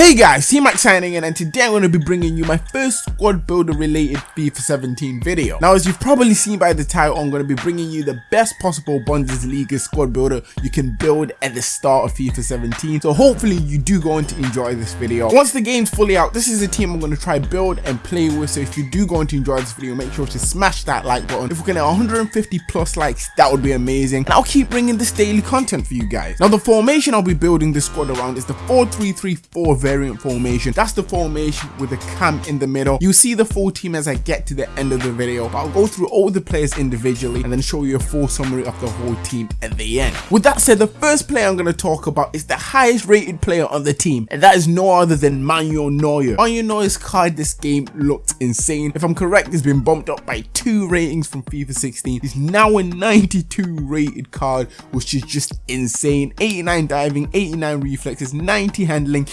Hey guys, C-Max signing in and today I'm going to be bringing you my first squad builder related FIFA 17 video. Now as you've probably seen by the title, I'm going to be bringing you the best possible Bundesliga squad builder you can build at the start of FIFA 17. So hopefully you do going to enjoy this video. Once the game's fully out, this is a team I'm going to try build and play with. So if you do going to enjoy this video, make sure to smash that like button. If we can get 150 plus likes, that would be amazing. And I'll keep bringing this daily content for you guys. Now the formation I'll be building this squad around is the 4-3-3-4 variant formation. That's the formation with the cam in the middle. You'll see the full team as I get to the end of the video, but I'll go through all the players individually and then show you a full summary of the whole team at the end. With that said, the first player I'm going to talk about is the highest rated player on the team, and that is no other than Manuel Neuer. Manuel Neuer's card this game looked insane. If I'm correct, he's been bumped up by two ratings from FIFA 16. He's now a 92 rated card, which is just insane. 89 diving, 89 reflexes, 90 handling,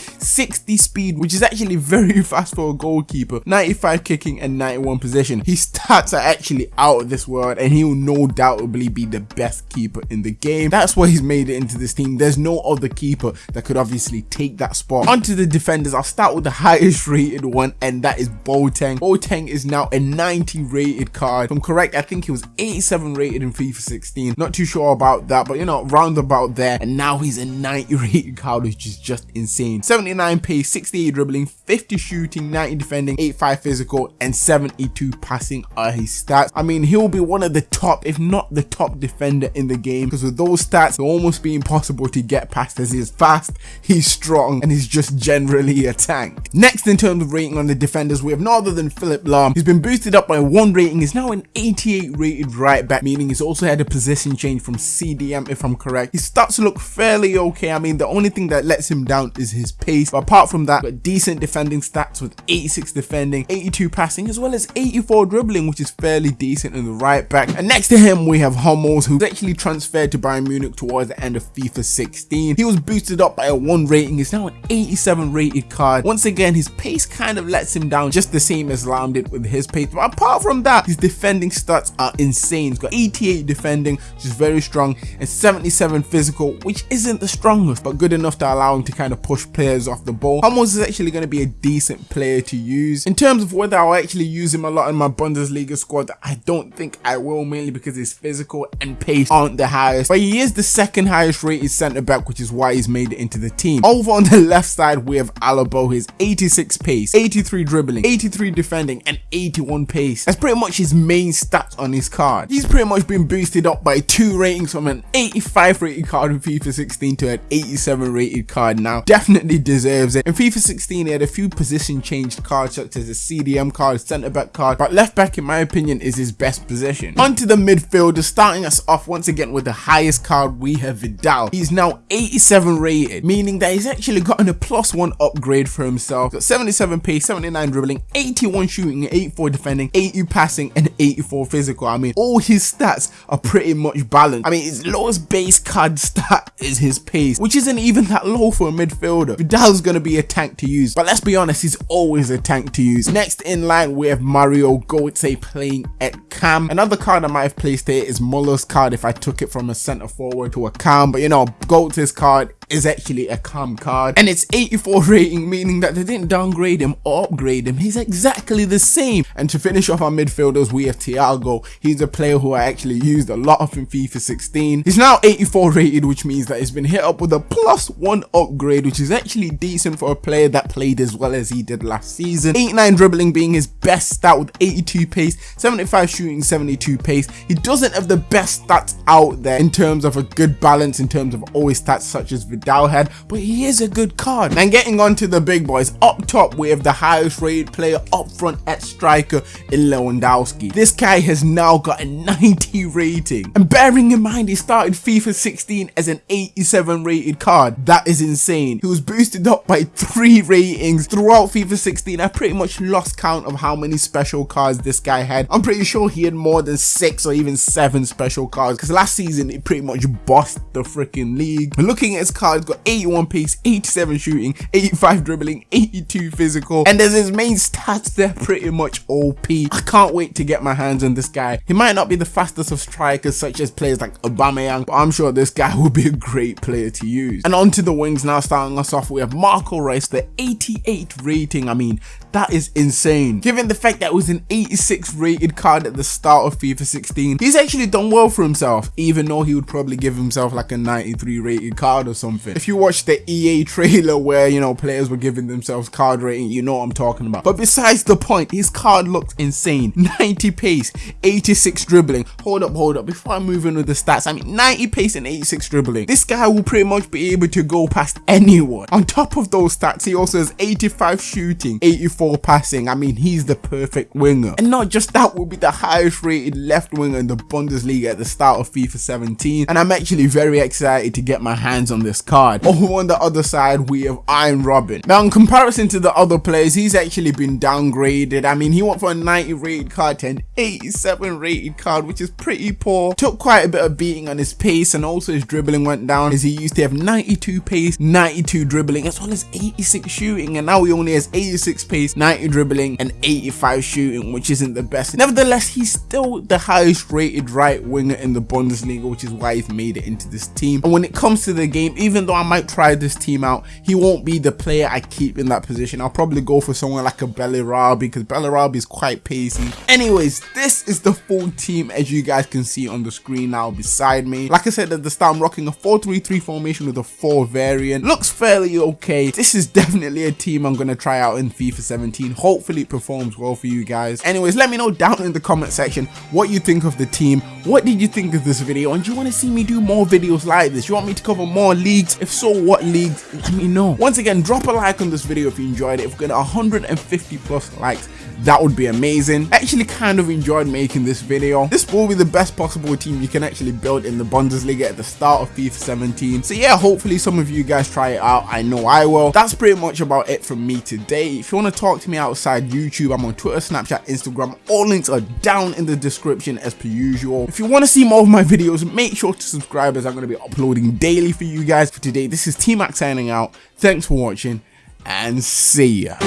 60 speed, which is actually very fast for a goalkeeper, 95 kicking and 91 possession. His stats are actually out of this world and he will no doubtably be the best keeper in the game. That's why he's made it into this team. There's no other keeper that could obviously take that spot. Onto the defenders, I'll start with the highest rated one and that is Boateng. Boateng is now a 90 rated card. If I'm correct, I think he was 87 rated in FIFA 16. Not too sure about that, but you know, round about there. And now he's a 90 rated card, which is just insane. 79 pace, 68 dribbling, 50 shooting, 90 defending, 85 physical, and 72 passing are his stats. I mean, he'll be one of the top, if not the top defender in the game, because with those stats, it'll almost be impossible to get past as he's fast, he's strong, and he's just generally a tank. Next, in terms of rating on the defenders, we have no other than Philipp Lahm. He's been boosted up by one rating, he's now an 88 rated right back, meaning he's also had a position change from CDM, if I'm correct. His stats look fairly okay. I mean, the only thing that lets him down is his pace, but apart from that, got decent defending stats with 86 defending, 82 passing, as well as 84 dribbling, which is fairly decent in the right back. And next to him, we have Hummels, who's actually transferred to Bayern Munich towards the end of FIFA 16. He was boosted up by a 1 rating, he's now an 87 rated card. Once again, his pace kind of lets him down, just the same as Lahm did with his pace. But apart from that, his defending stats are insane. He's got 88 defending, which is very strong, and 77 physical, which isn't the strongest, but good enough to allow him to kind of push players off the ball. Hummels is actually going to be a decent player to use. In terms of whether I'll actually use him a lot in my Bundesliga squad, I don't think I will, mainly because his physical and pace aren't the highest. But he is the second highest rated centre back, which is why he's made it into the team. Over on the left side, we have Alaba, his 86 pace, 83 dribbling, 83 defending, and 81 pace. That's pretty much his main stats on his card. He's pretty much been boosted up by two ratings from an 85 rated card in FIFA 16 to an 87 rated card now. Definitely deserves it. In FIFA 16, he had a few position changed cards such as a CDM card, centre back card, but left back in my opinion is his best position. Onto the midfielder, starting us off once again with the highest card we have Vidal. He's now 87 rated, meaning that he's actually gotten a plus one upgrade for himself. Got 77 pace, 79 dribbling, 81 shooting, 84 defending, 80 passing, and 84 physical. I mean, all his stats are pretty much balanced. I mean, his lowest base card stat is his pace, which isn't even that low for a midfielder. Vidal's gonna be a tank to use, but let's be honest, he's always a tank to use. Next in line, we have Mario Götze playing at cam. Another card I might have placed here is Muller's card if I took it from a centre forward to a cam, but you know, Götze's card is actually a cam card. And it's 84 rating meaning that they didn't downgrade him or upgrade him. He's exactly the same. And to finish off our midfielders we have Thiago. He's a player who I actually used a lot of in FIFA 16 he's now 84 rated which means that he's been hit up with a plus one upgrade which is actually decent for a player that played as well as he did last season. 89 dribbling being his best stat with 82 pace 75 shooting 72 pace. He doesn't have the best stats out there in terms of a good balance in terms of all his stats such as Vidal had, but he is a good card. And getting on to the big boys, up top we have the highest rated player up front at striker in Lewandowski. This guy has now got a 90 rating. And bearing in mind he started FIFA 16 as an 87 rated card, that is insane. He was boosted up by 3 ratings throughout FIFA 16. I pretty much lost count of how many special cards this guy had. I'm pretty sure he had more than 6 or even 7 special cards because last season he pretty much bossed the freaking league. Looking at his card card's got 81 pace, 87 shooting, 85 dribbling, 82 physical, and there's his main stats, they're pretty much OP. I can't wait to get my hands on this guy. He might not be the fastest of strikers such as players like Aubameyang, but I'm sure this guy will be a great player to use. And onto the wings now, starting us off, we have Marco Reus, the 88 rating. I mean, that is insane. Given the fact that it was an 86 rated card at the start of FIFA 16, he's actually done well for himself, even though he would probably give himself like a 93 rated card or something. If you watch the EA trailer where, you know, players were giving themselves card rating, you know what I'm talking about. But besides the point, his card looks insane. 90 pace, 86 dribbling. Hold up, hold up. Before I move in with the stats, I mean 90 pace and 86 dribbling. This guy will pretty much be able to go past anyone. On top of those stats, he also has 85 shooting, 84 passing. I mean, he's the perfect winger. And not just that, will be the highest rated left winger in the Bundesliga at the start of FIFA 17. And I'm actually very excited to get my hands on this card. Over on the other side, we have Arjen Robben. Now, in comparison to the other players, he's actually been downgraded. I mean, he went from a 90 rated card to an 87 rated card, which is pretty poor. Took quite a bit of beating on his pace and also his dribbling went down as he used to have 92 pace, 92 dribbling, as well as 86 shooting. And now he only has 86 pace, 90 dribbling and 85 shooting which isn't the best. Nevertheless he's still the highest rated right winger in the Bundesliga which is why he's made it into this team and when it comes to the game even though I might try this team out he won't be the player I keep in that position. I'll probably go for someone like a Bellarabi because Bellarabi is quite pacey. Anyways this is the full team as you guys can see on the screen now beside me. Like I said at the start I'm rocking a 4-3-3 formation with a 4 variant. Looks fairly okay. This is definitely a team I'm going to try out in FIFA 17 17 hopefully it performs well for you guys. Anyways let me know down in the comment section what you think of the team. What did you think of this video? And do you want to see me do more videos like this? You want me to cover more leagues? If so what leagues? Let me know. Once again drop a like on this video if you enjoyed it. If we get 150 plus likes that would be amazing. Actually kind of enjoyed making this video. This will be the best possible team you can actually build in the bundesliga at the start of fifa 17 so yeah hopefully some of you guys try it out. I know i will. That's pretty much about it from me today. If you want to talk to me outside youtube i'm on twitter snapchat instagram. All links are down in the description as per usual. If you want to see more of my videos make sure to subscribe as i'm going to be uploading daily for you guys for today. This is t-max signing out. Thanks for watching and see ya